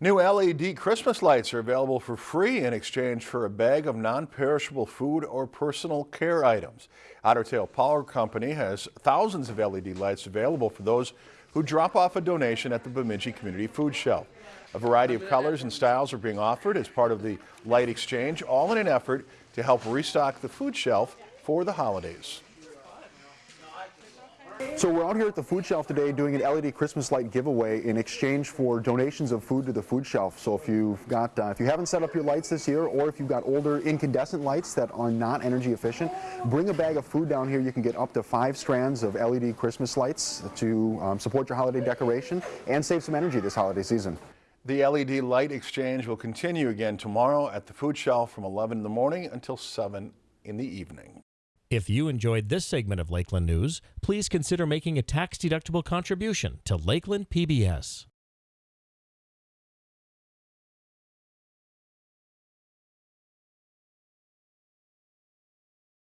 New LED Christmas lights are available for free in exchange for a bag of non-perishable food or personal care items. Otter Tail Power Company has thousands of LED lights available for those who drop off a donation at the Bemidji Community Food Shelf. A variety of colors and styles are being offered as part of the light exchange, all in an effort to help restock the food shelf for the holidays. So we're out here at the food shelf today doing an LED Christmas light giveaway in exchange for donations of food to the food shelf. So if you've got, uh, if you haven't set up your lights this year, or if you've got older incandescent lights that are not energy efficient, bring a bag of food down here. You can get up to five strands of LED Christmas lights to um, support your holiday decoration and save some energy this holiday season. The LED light exchange will continue again tomorrow at the food shelf from 11 in the morning until 7 in the evening. If you enjoyed this segment of Lakeland News, please consider making a tax-deductible contribution to Lakeland PBS.